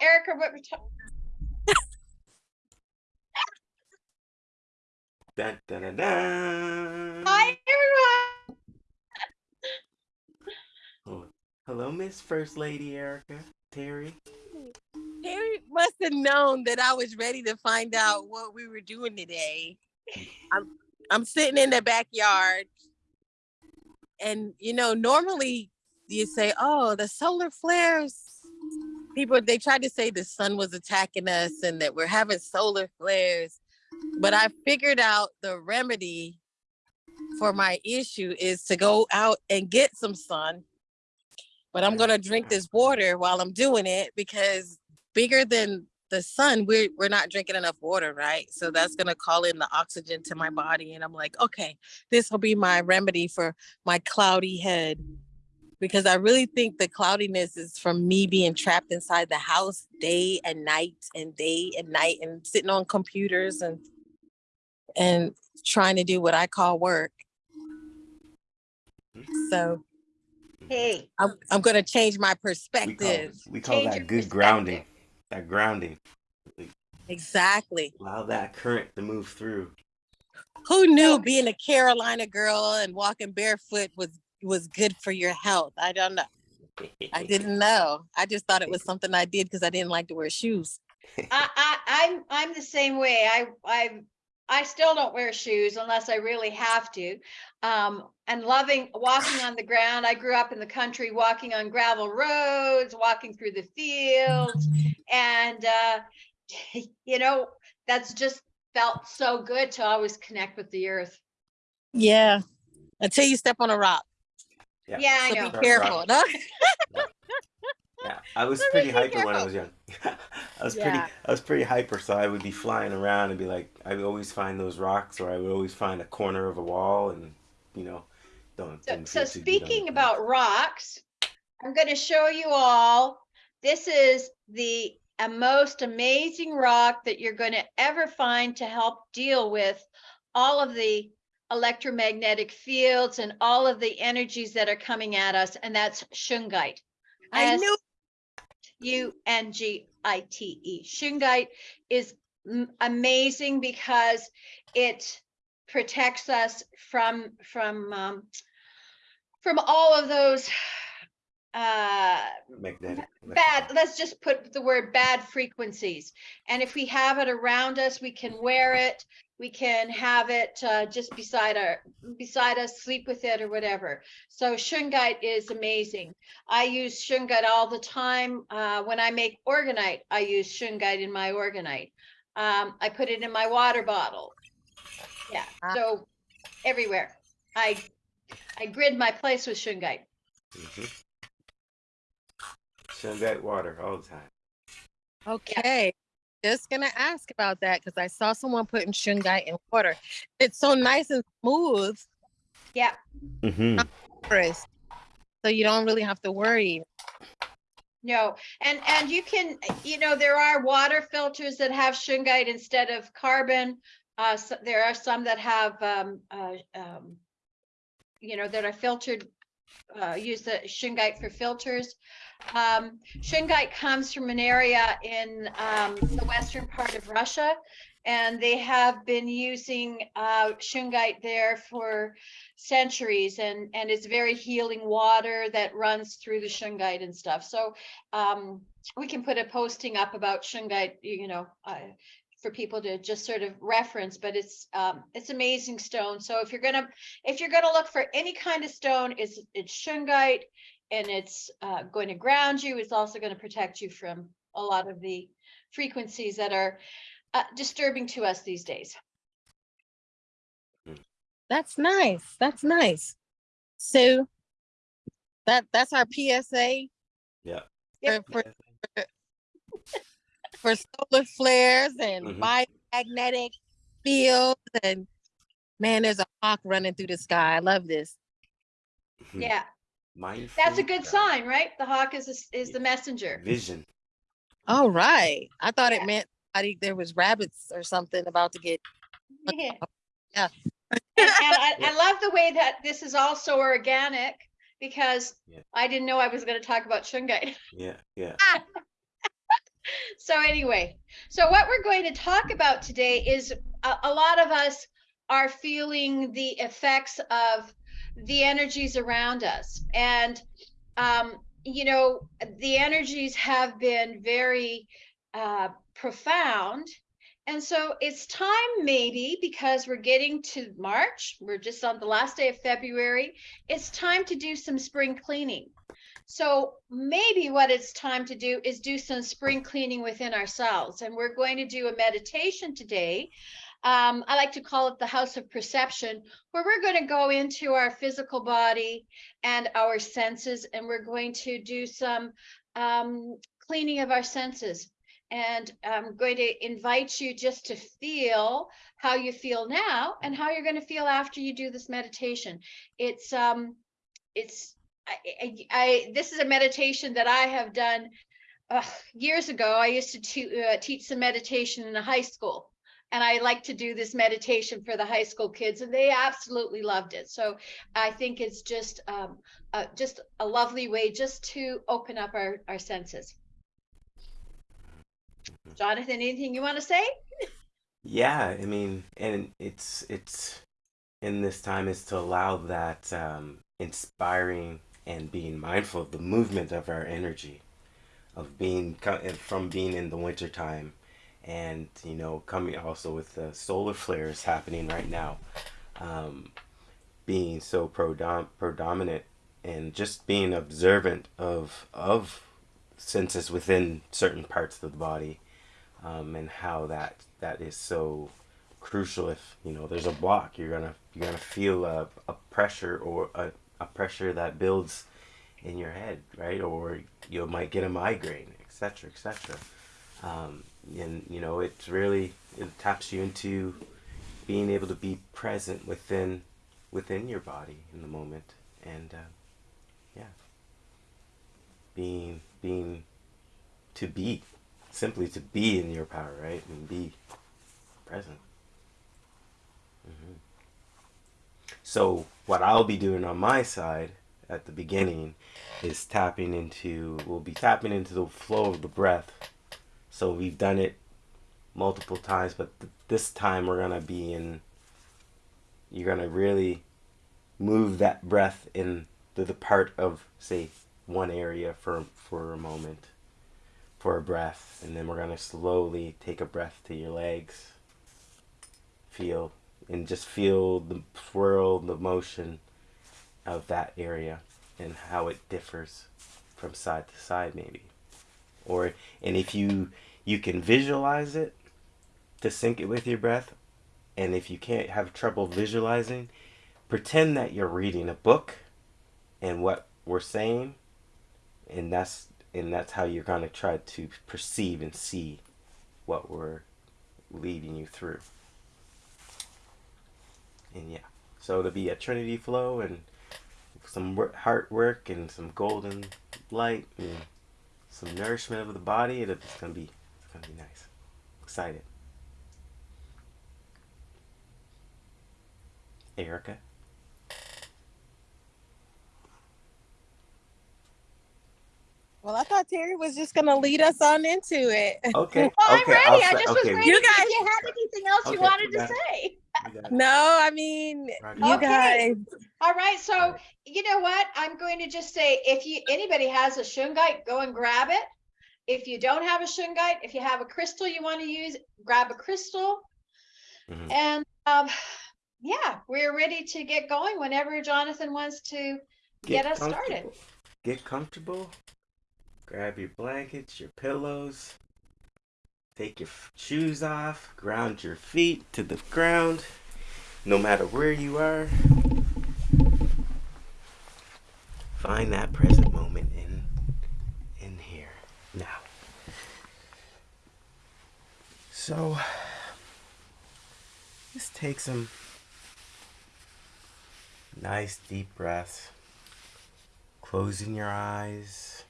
Erica, what we're talking. Dun, dun, dun, dun. Hi, everyone. Oh, Hello, Miss First Lady Erica Terry. Terry must have known that I was ready to find out what we were doing today. I'm I'm sitting in the backyard, and you know, normally you say, "Oh, the solar flares." People they tried to say the sun was attacking us and that we're having solar flares, but I figured out the remedy for my issue is to go out and get some sun. But I'm gonna drink this water while I'm doing it because bigger than the sun, we're we're not drinking enough water, right? So that's gonna call in the oxygen to my body. And I'm like, okay, this will be my remedy for my cloudy head. Because I really think the cloudiness is from me being trapped inside the house day and night and day and night and sitting on computers and and trying to do what I call work. Mm-hmm. So Hey, I'm I'm gonna change my We call, perspective. we call that good grounding. That grounding. Exactly. Allow that current to move through. Who knew being a Carolina girl and walking barefoot was was good for your health? I don't know. I didn't know. I just thought it was something I did because I didn't like to wear shoes. I, I, I'm, I'm the same way. I, I, I still don't wear shoes unless I really have to. Um, and loving walking on the ground. I grew up in the country, walking on gravel roads, walking through the fields. And, uh, you know, that's just felt so good to always connect with the earth. Yeah. Until you step on a rock. Yeah. Yeah, I So know. be Right, careful. no? Yeah, I was Let me pretty be hyper when I was young. I was pretty, I was pretty hyper, so I would be flying around and be like, I would always find those rocks, or I would always find a corner of a wall, and you know, don't. So, so feel too good on speaking about rocks, I'm going to show you all. This is the a most amazing rock that you're going to ever find to help deal with all of the electromagnetic fields and all of the energies that are coming at us, and that's shungite. I knew U N G I T E. Shungite is m- amazing because it protects us from from um, from all of those uh magnetic. bad let's just put the word bad frequencies and if we have it around us we can wear it we can have it uh, just beside our beside us sleep with it or whatever. So shungite is amazing. I use shungite all the time uh, when i make orgonite i use shungite in my orgonite. Um, i put it in my water bottle. Yeah Ah. so everywhere. I i grid my place with shungite. Hmm Shungite water all the time. Okay. Just gonna ask about that because I saw someone putting shungite in water. It's so nice and smooth, yeah Mm-hmm. So you don't really have to worry. No, and and you can, you know, there are water filters that have shungite instead of carbon. Uh, so there are some that have, um, uh, um, you know, that are filtered, uh, use the shungite for filters. Um, shungite comes from an area in um, the western part of Russia, and they have been using uh, shungite there for centuries, and and it's very healing water that runs through the shungite and stuff. So um, we can put a posting up about shungite, you know, uh, for people to just sort of reference. But it's um, it's amazing stone. So if you're gonna if you're gonna look for any kind of stone, it's it's shungite, and it's uh, going to ground you. It's also going to protect you from a lot of the frequencies that are uh, disturbing to us these days. That's nice. That's nice. So that that's our PSA Yeah. Yep. for, for, for solar flares and Mhm. biomagnetic fields and man, there's a hawk running through the sky. I love this. Mhm. Yeah, Mindful that's a good guide. sign, right? The hawk is a s- is the messenger. Vision. All right. I thought Yeah. it meant somebody- there was rabbits or something about to get Yeah. Yeah. And, and I, I love the way that this is also organic because Yeah. I didn't know I was going to talk about shungite. Yeah, yeah. So anyway, so what we're going to talk about today is a, a lot of us are feeling the effects of the energies around us. And, um, you know, the energies have been very uh, profound. And so it's time, maybe, because we're getting to March, we're just on the last day of February, it's time to do some spring cleaning. So maybe what it's time to do is do some spring cleaning within ourselves. And we're going to do a meditation today. Um, I like to call it the house of perception, where we're going to go into our physical body and our senses, and we're going to do some um, cleaning of our senses. And I'm going to invite you just to feel how you feel now and how you're going to feel after you do this meditation. It's um, it's I, I, this is a meditation that I have done uh, years ago. I used to te- uh, teach some meditation in a high school, and I like to do this meditation for the high school kids, and they absolutely loved it. So I think it's just um, uh, just a lovely way just to open up our our senses. Jonathan, anything you want to say? Yeah, I mean, and it's it's in this time is to allow that um, inspiring and being mindful of the movement of our energy, of being from being in the winter time, and you know coming also with the solar flares happening right now, um, being so prodom- predominant and just being observant of of senses within certain parts of the body um, and how that that is so crucial if you know there's a block you're gonna you're gonna feel a, a pressure or a, a pressure that builds in your head right? Or you might get a migraine etc etc um, and you know it's really it taps you into being able to be present within within your body in the moment. And uh, yeah. Being being to be simply to be in your power right? And be present. Hmm so what i'll be doing on my side at the beginning is tapping into we'll be tapping into the flow of the breath. So we've done it multiple times but th- this time we're gonna be in you're gonna really move that breath in to the part of say one area for for a moment for a breath. And then we're going to slowly take a breath to your legs. Feel and just feel the swirl the motion of that area and how it differs from side to side maybe. Or and if you you can visualize it to sync it with your breath and if you can't have trouble visualizing pretend that you're reading a book and what we're saying and that's and that's how you're going to try to perceive and see what we're leading you through and yeah so it'll be a trinity flow and some wor- heart work and some golden light and some nourishment of the body it'll, it's gonna be it's gonna be nice excited erica Well, I thought Terry was just gonna lead us on into it. okay Well, I'm okay ready. I'll I say- just okay was ready. You if guys- you had anything else you wanted to say. We got it. No, I mean Roger. you Okay. guys. All right. So you know what? I'm going to just say if you anybody has a shungite, go and grab it. If you don't have a shungite, if you have a crystal you want to use, grab a crystal. Mhm. And um, yeah, we're ready to get going whenever Jonathan wants to get, us started. Get comfortable. Grab your blankets, your pillows. Take your shoes off. Ground your feet to the ground. No matter where you are. Find that present moment in in here now. So just take some nice deep breaths closing your eyes.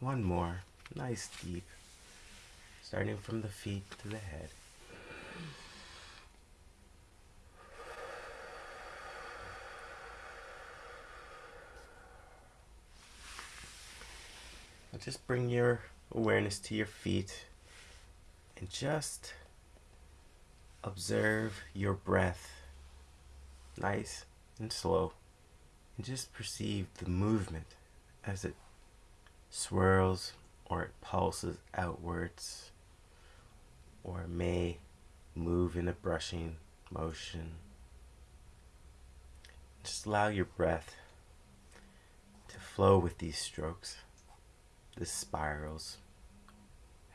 One more. Nice deep. starting from the feet to the head. Just bring your awareness to your feet and just observe your breath nice and slow and just perceive the movement as it swirls or it pulses outwards or it may move in a brushing motion. Just allow your breath to flow with these strokes, the spirals,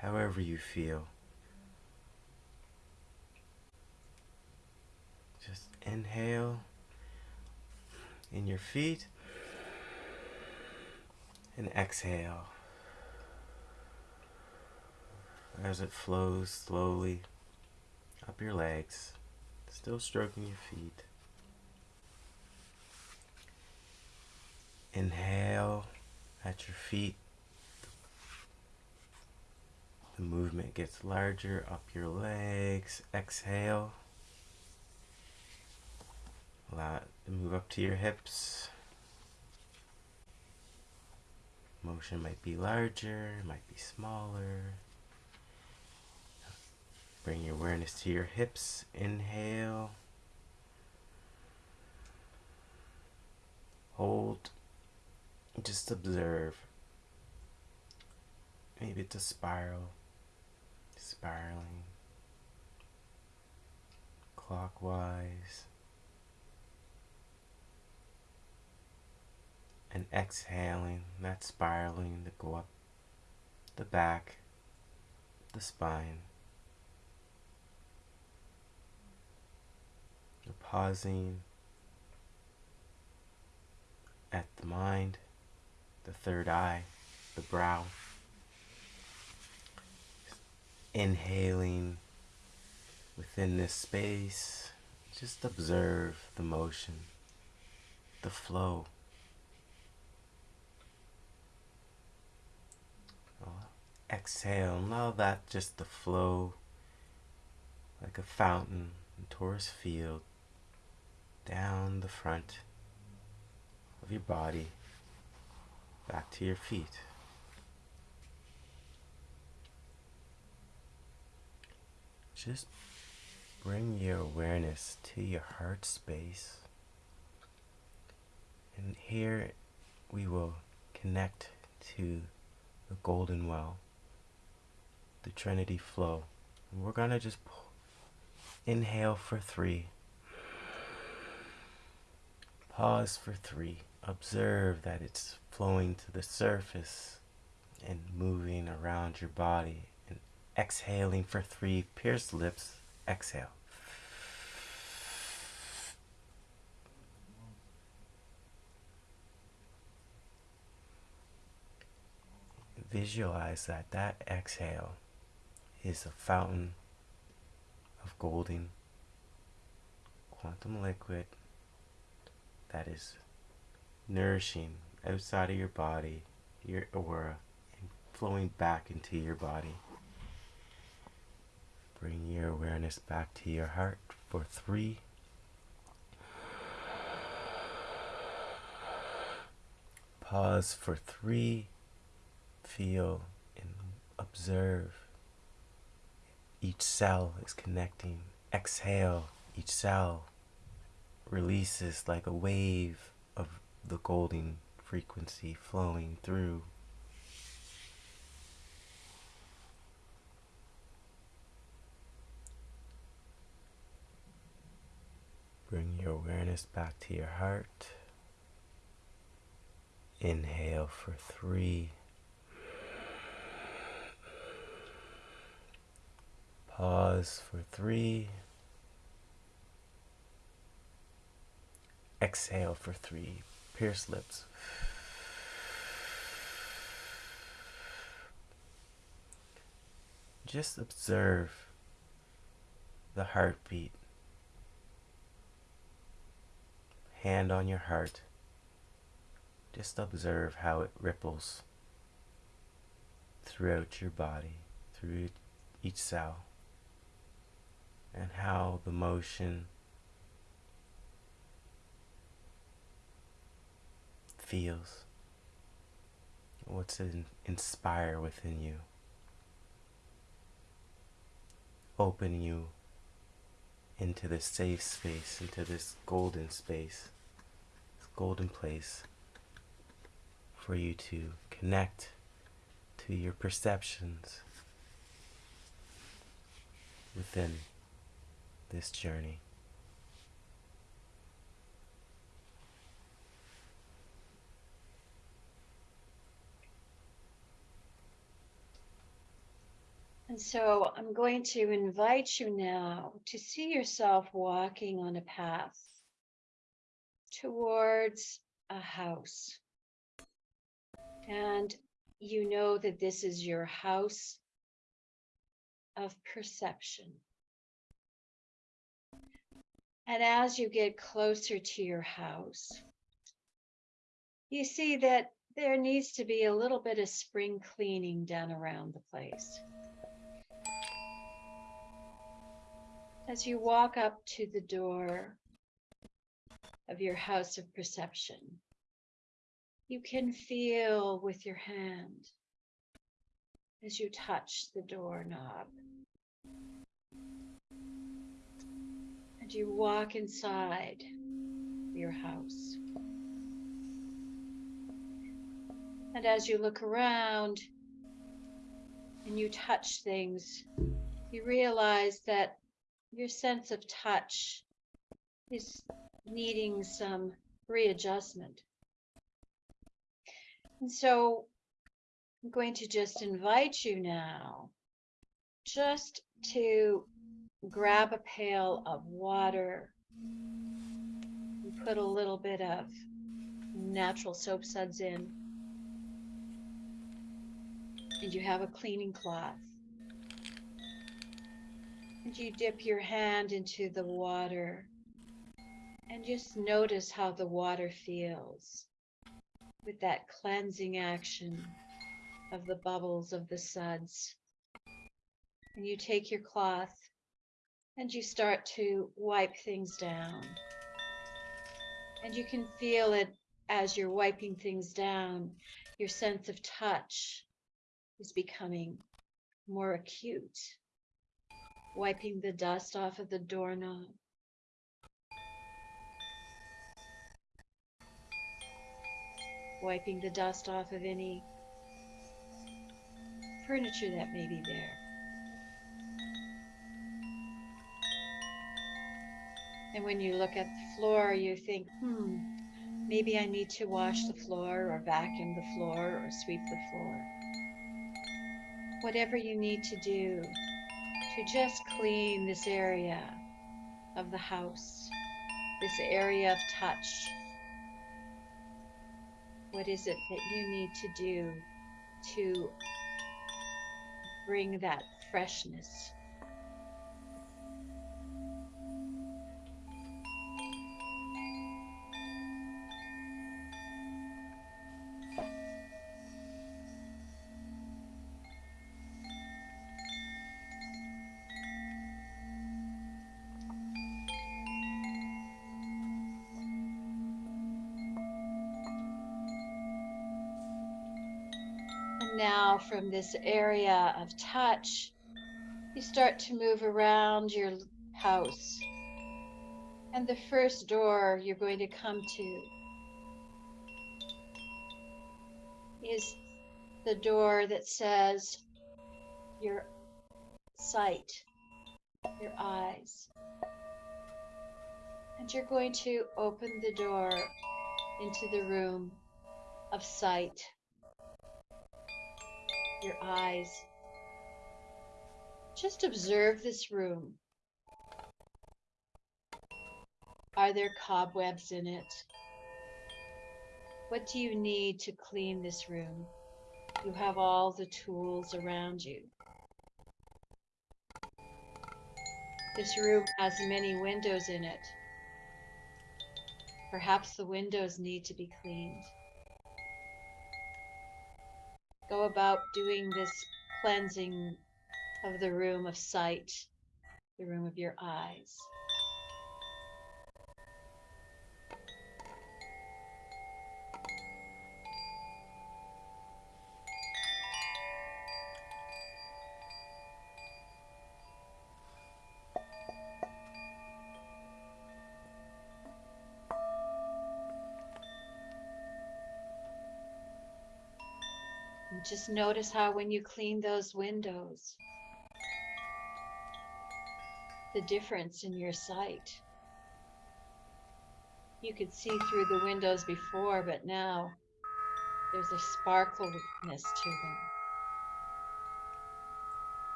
however you feel. Just inhale in your feet and exhale as it flows slowly up your legs, still stroking your feet. Inhale at your feet. The movement gets larger up your legs. Exhale. Allow it to move up to your hips. Motion might be larger, might be smaller. Bring your awareness to your hips. Inhale. Hold. Just observe. Maybe it's a spiral. Spiraling. Clockwise. And exhaling, that spiraling to go up the back, the spine. You're pausing at the mind, the third eye, the brow. Inhaling within this space, just observe the motion, the flow. Exhale, allow that just to flow like a fountain in torus field down the front of your body back to your feet. Just bring your awareness to your heart space. And here we will connect to the golden well, the Trinity flow. And we're going to just inhale for three. Pause for three. Observe that it's flowing to the surface and moving around your body. And exhaling for three. Pierce lips. Exhale. Visualize that that exhale is a fountain of golden quantum liquid that is nourishing outside of your body, your aura, and flowing back into your body. Bring your awareness back to your heart for three. Pause for three. Feel and observe. Each cell is connecting. Exhale. Each cell releases like a wave of the golden frequency flowing through. Bring your awareness back to your heart. Inhale for three. Pause for three. Exhale for three. Pierce lips. Just observe the heartbeat. Hand on your heart. Just observe how it ripples throughout your body, through each cell and how the motion feels. What's it inspire within you? Open you into this safe space, into this golden space, this golden place for you to connect to your perceptions within this journey. And so I'm going to invite you now to see yourself walking on a path towards a house. And you know that this is your house of perception. And as you get closer to your house, you see that there needs to be a little bit of spring cleaning done around the place. As you walk up to the door of your house of perception, you can feel with your hand as you touch the doorknob. You walk inside your house. And as you look around and you touch things, you realize that your sense of touch is needing some readjustment. And so I'm going to just invite you now just to grab a pail of water put a little bit of natural soap suds in. And you have a cleaning cloth. And you dip your hand into the water and just notice how the water feels with that cleansing action of the bubbles of the suds. And you take your cloth and you start to wipe things down. And you can feel it as you're wiping things down, your sense of touch is becoming more acute wiping the dust off of the doorknob. Wiping the dust off of any furniture that may be there. And when you look at the floor, you think, hmm, maybe I need to wash the floor or vacuum the floor or sweep the floor. Whatever you need to do to just clean this area of the house, this area of touch. What is it that you need to do to bring that freshness? From this area of touch, you start to move around your house. And the first door you're going to come to is the door that says your sight, your eyes. And you're going to open the door into the room of sight your eyes. Just observe this room. Are there cobwebs in it? What do you need to clean this room? You have all the tools around you. This room has many windows in it. Perhaps the windows need to be cleaned go about doing this cleansing of the room of sight, the room of your eyes. Notice how when you clean those windows, the difference in your sight. You could see through the windows before, but now there's a sparkleness to them.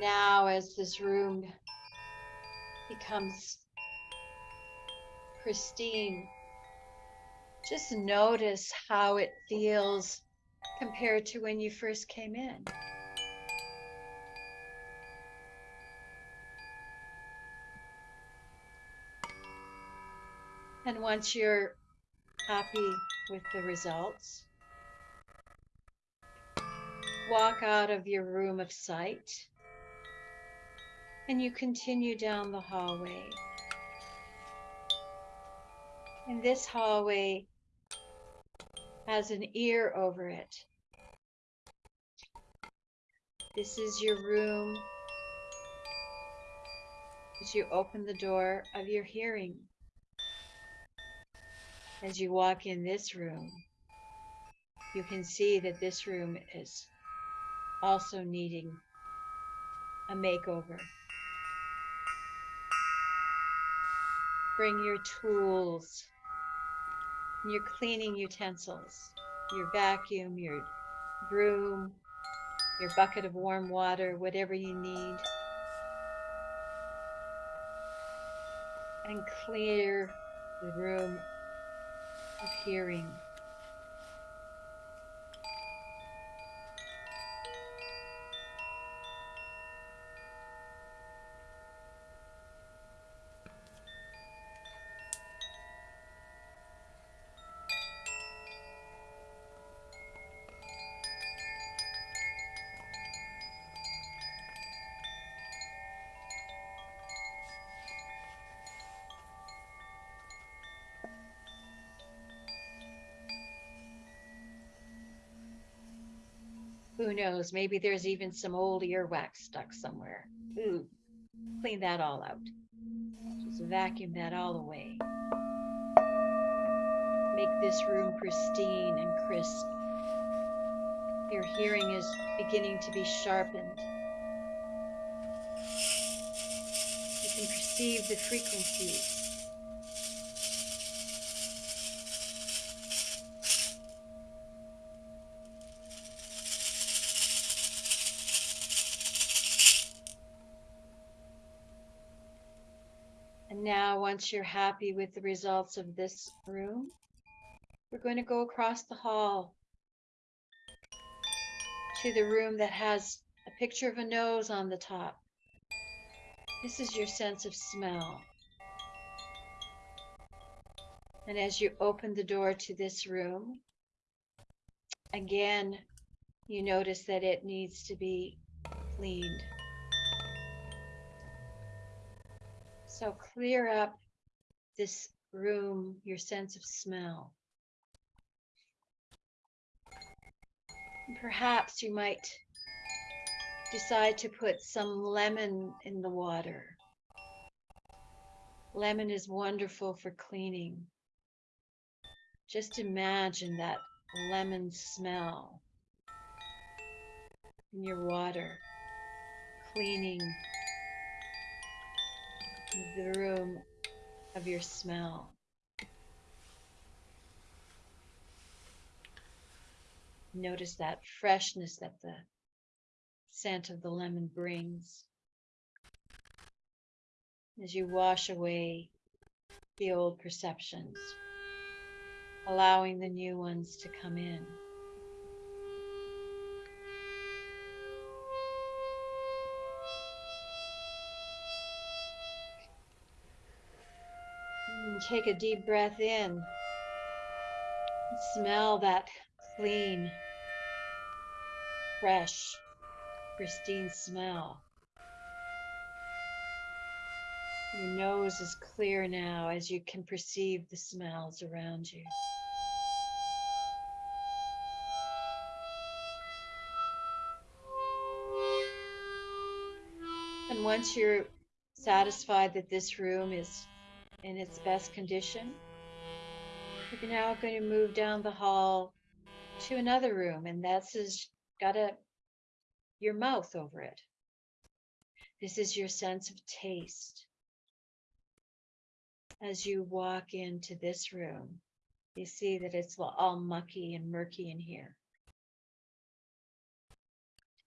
Now, as this room becomes pristine, just notice how it feels compared to when you first came in. And once you're happy with the results, walk out of your room of sight and you continue down the hallway. And this hallway has an ear over it. This is your room as you open the door of your hearing. As you walk in this room, you can see that this room is also needing a makeover. Bring your tools, your cleaning utensils, your vacuum, your broom, your bucket of warm water, whatever you need. And clear the room of hearing. Knows? Maybe there's even some old earwax stuck somewhere. Ooh, clean that all out. Just vacuum that all away. Make this room pristine and crisp. Your hearing is beginning to be sharpened. You can perceive the frequencies. Now, once you're happy with the results of this room, we're going to go across the hall to the room that has a picture of a nose on the top. This is your sense of smell. And as you open the door to this room, again, you notice that it needs to be cleaned. So clear up this room, your sense of smell. Perhaps you might decide to put some lemon in the water. Lemon is wonderful for cleaning. Just imagine that lemon smell in your water, cleaning the room of your smell. Notice that freshness that the scent of the lemon brings as you wash away the old perceptions. allowing the new ones to come in. Take a deep breath in. Smell that clean, fresh, pristine smell. Your nose is clear now as you can perceive the smells around you. And once you're satisfied that this room is in its best condition, We're now going to move down the hall to another room, and that's has got a your mouth over it. This is your sense of taste. As you walk into this room, you see that it's all mucky and murky in here.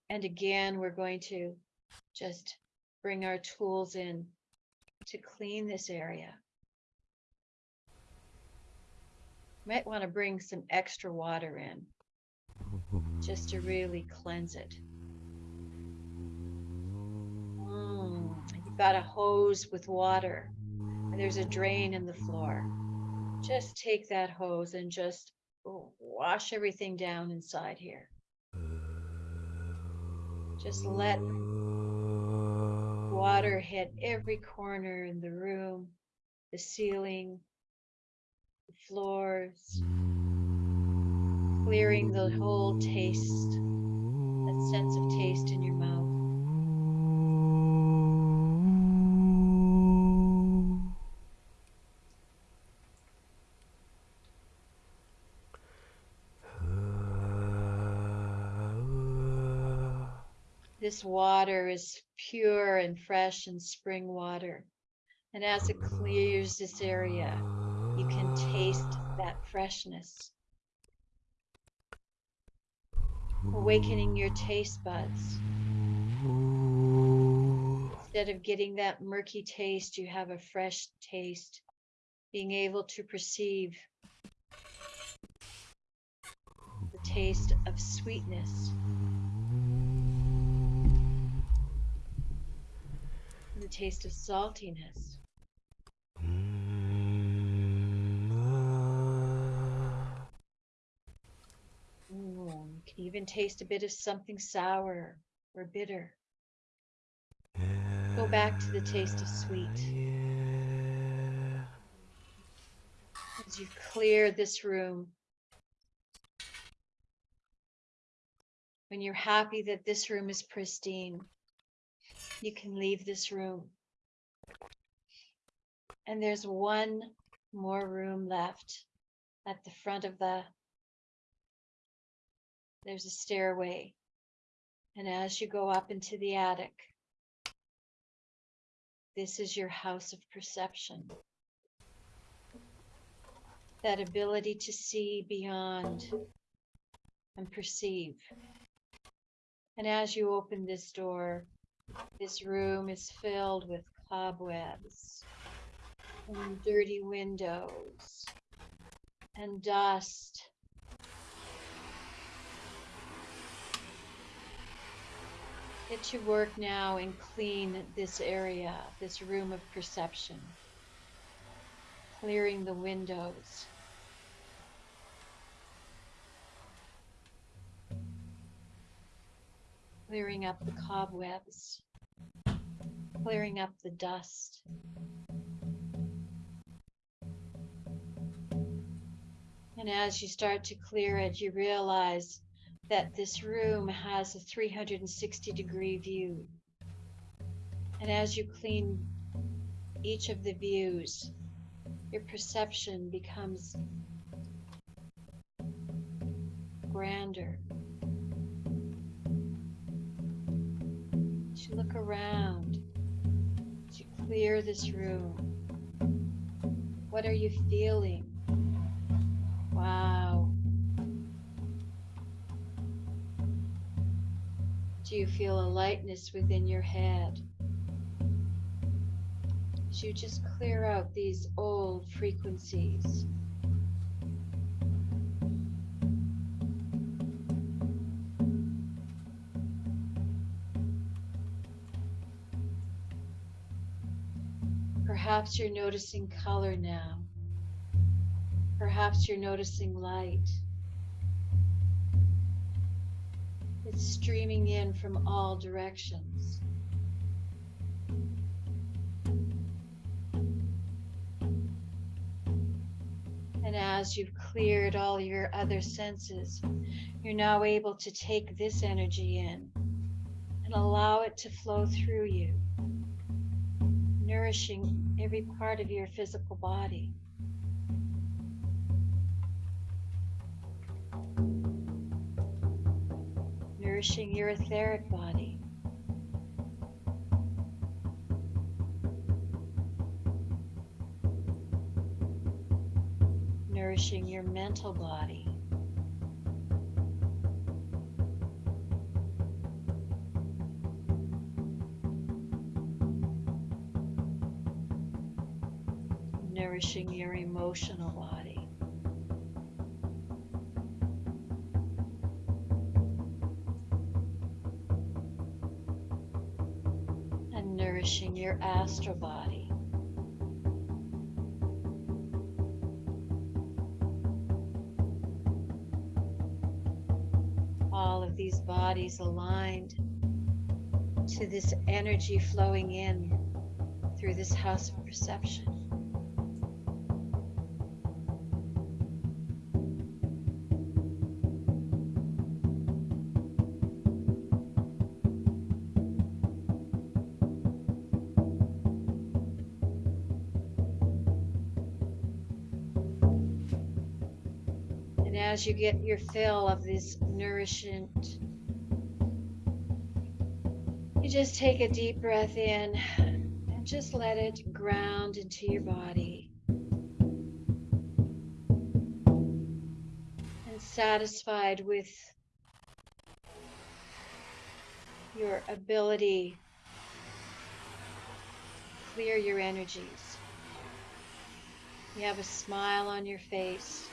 And again, we're going to just bring our tools in to clean this area. Might want to bring some extra water in just to really cleanse it. Mm, You've got a hose with water, and there's a drain in the floor. Just take that hose and just wash everything down inside here. Just let water hit every corner in the room, the ceiling, floors, clearing the whole taste, that sense of taste in your mouth. This water is pure and fresh and spring water. And as it clears this area, you can taste that freshness. Awakening your taste buds. Instead of getting that murky taste, you have a fresh taste. Being able to perceive the taste of sweetness. The taste of saltiness. Can taste a bit of something sour or bitter. Go back to the taste of sweet. Ah, As you clear this room, when you're happy that this room is pristine, you can leave this room. And there's one more room left at the front of the there's a stairway. And as you go up into the attic, this is your house of perception. That ability to see beyond and perceive. And as you open this door, this room is filled with cobwebs and dirty windows and dust Get to work now and clean this area, this room of perception. Clearing the windows. Clearing up the cobwebs. Clearing up the dust. And as you start to clear it, you realize that this room has a 360 degree view. And as you clean each of the views, your perception becomes grander. You look around, you clear this room, what are you feeling? Wow. you feel a lightness within your head, as you just clear out these old frequencies. Perhaps you're noticing color now. Perhaps you're noticing light. It's streaming in from all directions. And as you've cleared all your other senses, you're now able to take this energy in and allow it to flow through you, nourishing every part of your physical body. Nourishing your etheric body. Nourishing your mental body. nourishing your emotional body. Astral body. All of these bodies aligned to this energy flowing in through this house of perception. You get your fill of this nourishment, you just take a deep breath in and just let it ground into your body. And satisfied with your ability to clear your energies. You have a smile on your face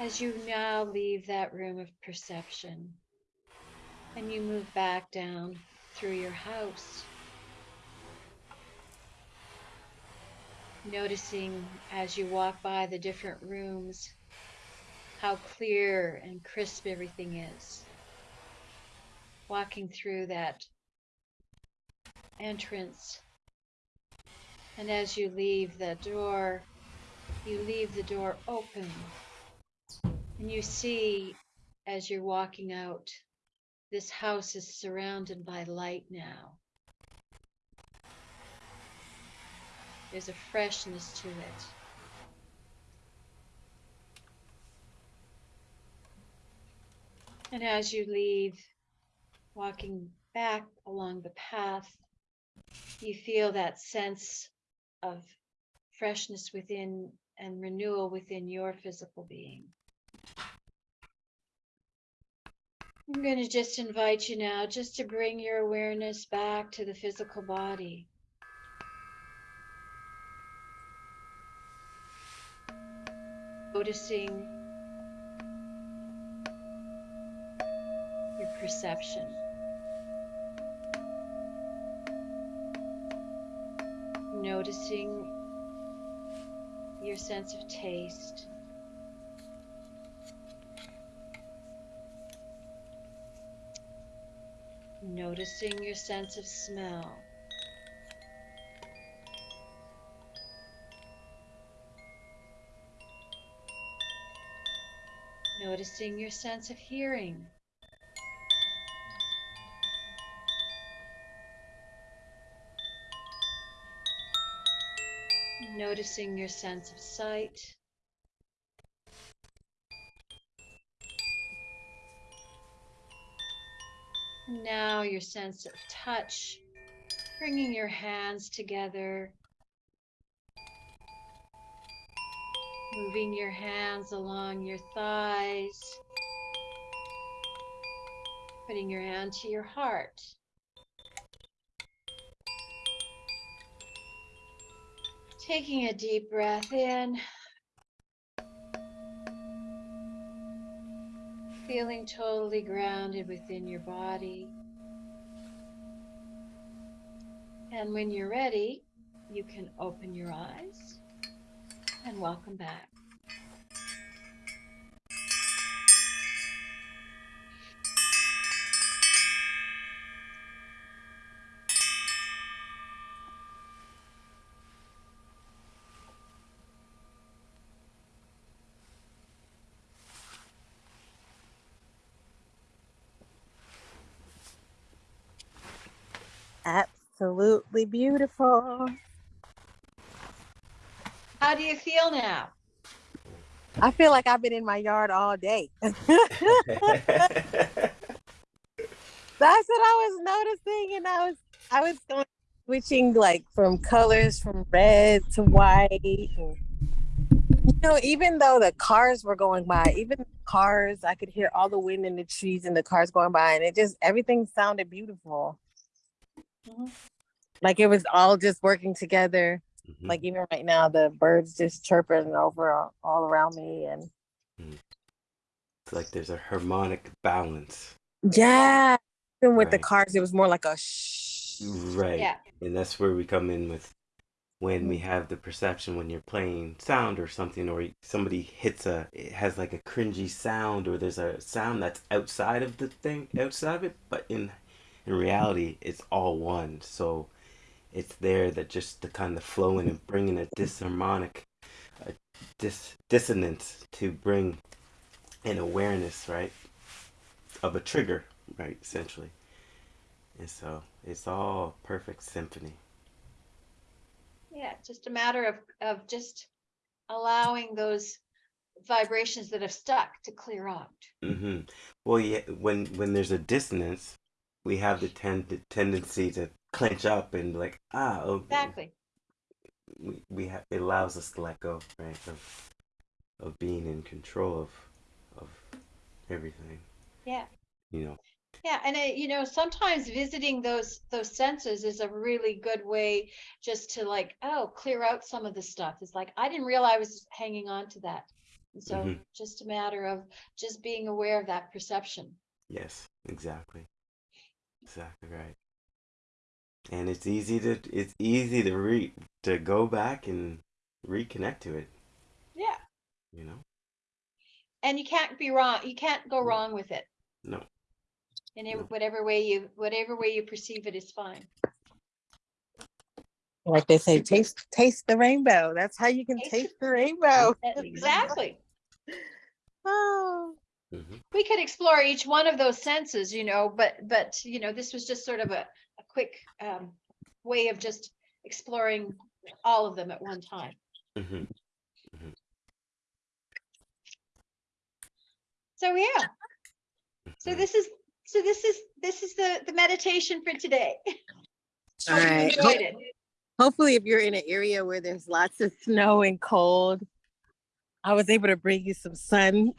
as you now leave that room of perception and you move back down through your house. Noticing as you walk by the different rooms how clear and crisp everything is. Walking through that entrance. And as you leave the door, you leave the door open and you see as you're walking out, this house is surrounded by light now. There's a freshness to it. And as you leave, walking back along the path, you feel that sense of freshness within and renewal within your physical being. I'm going to just invite you now just to bring your awareness back to the physical body. Noticing your perception. Noticing your sense of taste. Noticing your sense of smell. Noticing your sense of hearing. Noticing your sense of sight. Now your sense of touch, bringing your hands together, moving your hands along your thighs, putting your hand to your heart. Taking a deep breath in. Feeling totally grounded within your body. And when you're ready, you can open your eyes and welcome back. Absolutely beautiful. How do you feel now? I feel like I've been in my yard all day. That's what I was noticing, and I was I was going switching like from colors from red to white. And, you know, even though the cars were going by, even the cars, I could hear all the wind in the trees and the cars going by, and it just everything sounded beautiful. Mhm. Like it was all just working together. Mhm. Like even right now, the birds just chirping over all, all around me, and it's like there's a harmonic balance. yeah, even with the cars, it was more like a shh. Right. Yeah. And that's where we come in with when we have the perception when you're playing sound or something or somebody hits a it has like a cringy sound or there's a sound that's outside of the thing outside of it but in in reality it's all one so it's there that just the kind of flowing and bringing a disharmonic a dis, dissonance to bring an awareness right of a trigger right essentially. And so it's all perfect symphony. Yeah, just a matter of, of just allowing those vibrations that have stuck to clear out. hmm Well, yeah, when when there's a dissonance, we have the tend the tendency to clench up and like, ah, okay. Exactly. We we have it allows us to let go, right, of of being in control of of everything. Yeah. You know. Yeah, and it, you know, sometimes visiting those those senses is a really good way just to like, oh, clear out some of the stuff. It's like I didn't realize I was hanging on to that. And so Mhm. just a matter of just being aware of that perception. Yes, exactly. Exactly right. And it's easy to it's easy to re to go back and reconnect to it. Yeah. You know. And you can't be wrong. You can't go wrong with it. No. In it- No. whatever way you whatever way you perceive it is fine. Like they say, taste taste the rainbow. That's how you can Taste taste the rainbow. Exactly. Oh, hmm we could explore each one of those senses, you know, but but you know, this was just sort of a, a quick um, way of just exploring all of them at one time. hmm So yeah. So this is so this is this is the the meditation for today. all Hope you right. enjoyed it. Hopefully, if you're in an area where there's lots of snow and cold, I was able to bring you some sun.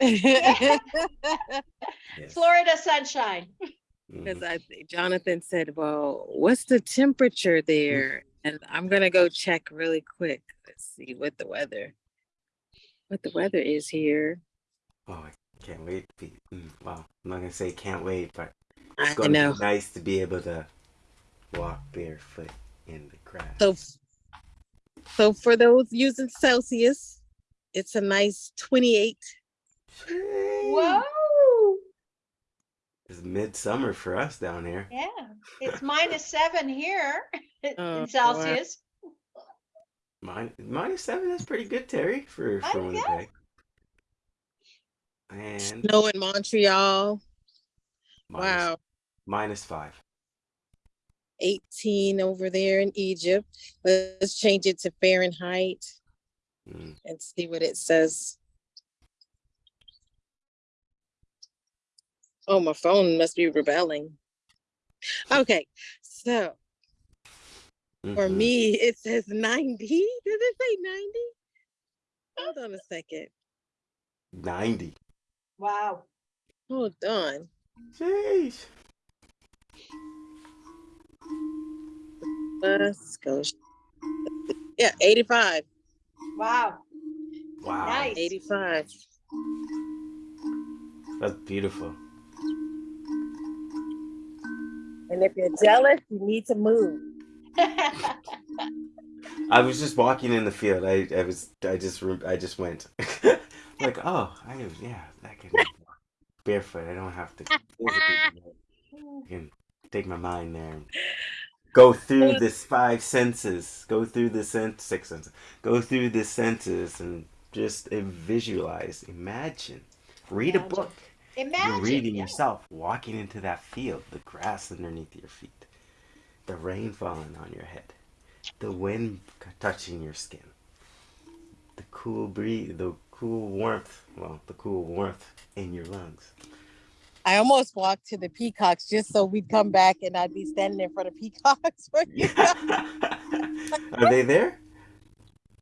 Yes. Florida sunshine. Because I think Jonathan said, "Well, what's the temperature there?" And I'm gonna go check really quick. Let's see what the weather, what the weather is here. Oh, I can't wait. To be, mm, well, I'm not gonna say can't wait, but it's gonna know. be nice to be able to walk barefoot in the grass. So, so for those using Celsius, it's a nice 28. Whoa. It's midsummer for us down here. Yeah. It's minus seven here Oh, in Celsius. Mine, minus seven. That's pretty good, Terry, for I for guess. Winnipeg. And Snow in Montreal. minus- Wow. minus five. 18 over there in Egypt. Let's change it to Fahrenheit Mm, and see what it says. Oh, my phone must be rebelling. Okay, so for mhm. me, it says 90. Does it say 90? Hold on a second. ninety. Wow. Hold on. Jeez. Let's go. Yeah, 85. Wow. Wow. Nice. 85. That's beautiful. And if you're jealous, you need to move. I was just walking in the field. I, I was I just I just went like oh I yeah I can barefoot. I don't have to I can take my mind there and go through this five senses. Go through the sense six senses. Go through the senses and just uh, visualize, imagine, read a book. Imagine. You're reading yeah. yourself, walking into that field, the grass underneath your feet, the rain falling on your head, the wind touching your skin, the cool breeze, the cool warmth, well, the cool warmth in your lungs. I almost walked to the peacocks just so we'd come back and I'd be standing in front of peacocks. for you. Are they there?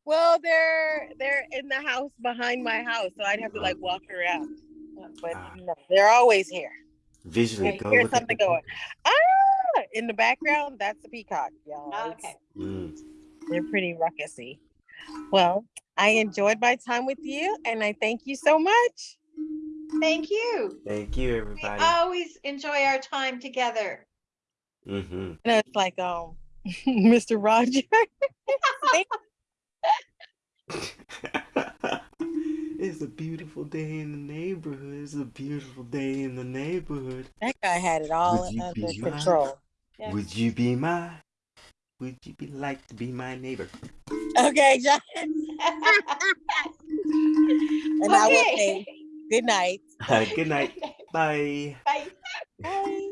well, they're they're in the house behind my house, so I'd have to like walk around. But Ah. no, they're always here. Visually, go hear look at something going. Ah, in the background, that's the peacock, y'all. Oh, okay. Mm. They're pretty ruckusy. Well, I enjoyed my time with you, and I thank you so much. Thank you. Thank you, everybody. We always enjoy our time together. hmm And it's like, um, Mr. Roger. it's a beautiful day in the neighborhood. It's a beautiful day in the neighborhood. that guy had it all Would you under be mine? control. Yeah. Would you be my? Would you be like to be my neighbor? Okay, John. And I will Okay. say good night. Good night. Bye. Bye. Bye.